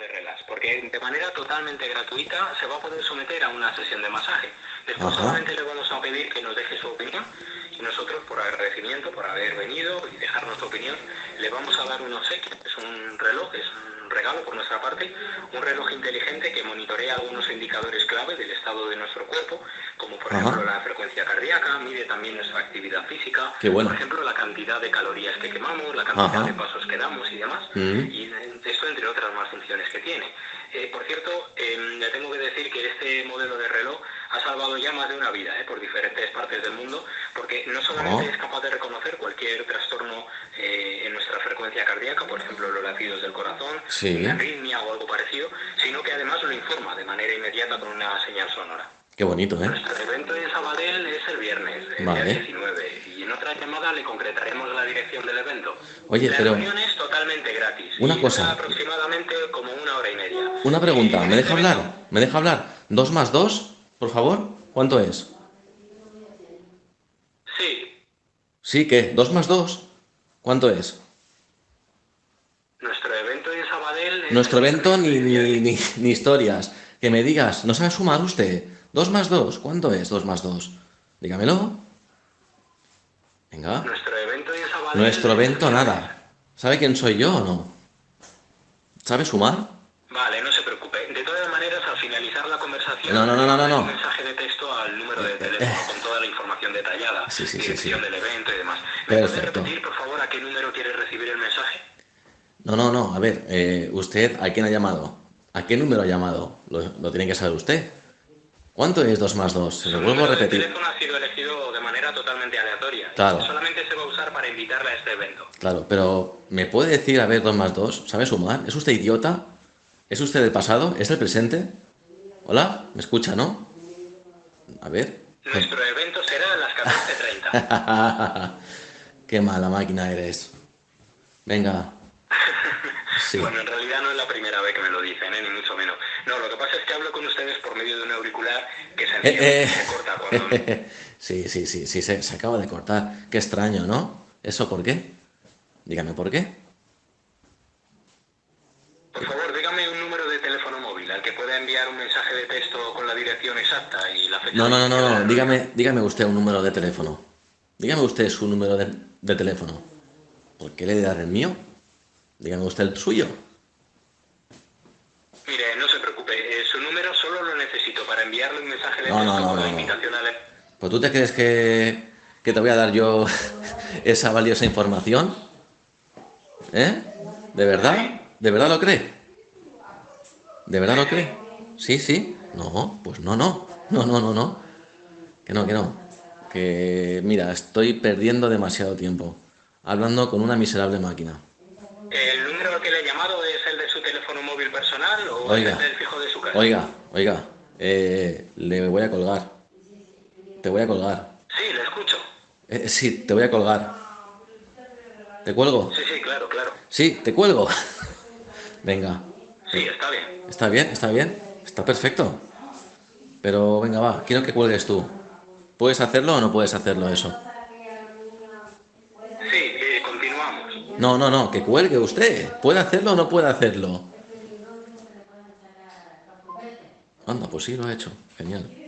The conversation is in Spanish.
de porque de manera totalmente gratuita se va a poder someter a una sesión de masaje. Después Ajá. solamente le vamos a pedir que nos deje su opinión y nosotros, por agradecimiento, por haber venido y dejar nuestra opinión, le vamos a dar un obsequio. Es un reloj, es un regalo por nuestra parte, un reloj inteligente que monitorea algunos indicadores clave del estado de nuestro cuerpo, como por Ajá. ejemplo la frecuencia cardíaca, mide también nuestra actividad física, bueno. por ejemplo la cantidad de calorías que quemamos, la cantidad Ajá. de pasos que damos y demás, Mm. y eh, esto entre otras más funciones que tiene. Eh, por cierto, eh, le tengo que decir que este modelo de reloj ha salvado ya más de una vida eh, por diferentes partes del mundo, porque no solamente Oh. es capaz de reconocer cualquier trastorno eh, en nuestra frecuencia cardíaca, por ejemplo los latidos del corazón, Sí. una arritmia o algo parecido, sino que además lo informa de manera inmediata con una señal sonora. Qué bonito, ¿eh? Nuestro evento en Sabadell es el viernes, el Vale. día 19, y en otra llamada le concretaremos la dirección del evento. Oye, la pero- reunión es totalmente gratis. Una cosa. dura aproximadamente como una hora y media. Una pregunta, ¿me deja hablar? ¿Me deja hablar? ¿Dos más dos, por favor? ¿Cuánto es? Sí, Sí, ¿qué? ¿Dos más dos? ¿Cuánto es? nuestro evento en Sabadell... es Nuestro evento ni, ni, ni, ni historias. Que me digas, ¿no sabe sumar usted? ¿Dos más dos? ¿Cuánto es dos más dos? Dígamelo. Venga. Nuestro evento en Sabadell... Nuestro evento nada. ¿Sabe quién soy yo o no? ¿Sabe sumar? Vale, no se preocupe. De todas maneras, al finalizar la conversación... No, no, no, no, no, no. Un mensaje de texto al número de teléfono con toda la información detallada. Sí, sí, sí, dirección sí. del evento y demás. ¿Me puede repetir, por favor, a qué número quiere recibir el mensaje? No, no, no. A ver, eh, usted, ¿a quién ha llamado? ¿A qué número ha llamado? Lo, lo tiene que saber usted. ¿Cuánto es dos más dos? Se lo Su vuelvo a repetir. teléfono ha sido elegido de manera totalmente aleatoria. Claro. Solamente se va a usar para invitarle a este evento. Claro, pero ¿me puede decir, a ver, dos más dos? ¿Sabe sumar? ¿Es usted idiota? ¿Es usted del pasado? ¿Es del presente? ¿Hola? ¿Me escucha, no? A ver. Nuestro evento será a las 14.30. Qué mala máquina eres. Venga. Sí. Bueno, en realidad no es la primera vez que me lo dicen, ¿eh? ni mucho menos. No, lo que pasa es que hablo con ustedes por medio de un auricular que se enciende Eh, se corta cuando... eh. Sí, sí, sí, sí, se, se acaba de cortar. Qué extraño, ¿no? ¿Eso por qué? Dígame por qué. Por favor, dígame un número móvil al que pueda enviar un mensaje de texto con la dirección exacta y la fecha. No, no, no, no, Dígame, dígame usted un número de teléfono. Dígame usted su número de, de teléfono. ¿Por qué le de dar el mío? Dígame usted el suyo. Mire, no se preocupe, eh, su número solo lo necesito para enviarle un mensaje de No, texto no, no, con la invitación al... Pues tú te crees que, que te voy a dar yo esa valiosa información? ¿Eh? ¿De verdad? ¿De verdad lo cree? ¿De verdad lo cree? ¿Sí, sí? No, pues no, no. No, no, no, no. Que no, que no. Que mira, estoy perdiendo demasiado tiempo hablando con una miserable máquina. ¿El número que le he llamado es el de su teléfono móvil personal o Oiga. es el del fijo de su casa? Oiga, oiga, eh, le voy a colgar. Te voy a colgar. Sí, le escucho. Eh, sí, te voy a colgar. ¿Te cuelgo? Sí, sí, claro, claro. Sí, te cuelgo. Venga, Sí, está bien. está bien, está bien, está perfecto. Pero venga, va, quiero que cuelgues tú. ¿Puedes hacerlo o no puedes hacerlo eso? Sí, eh, continuamos. No, no, no, que cuelgue usted. ¿Puede hacerlo o no puede hacerlo? Anda, pues sí, lo ha hecho. Genial.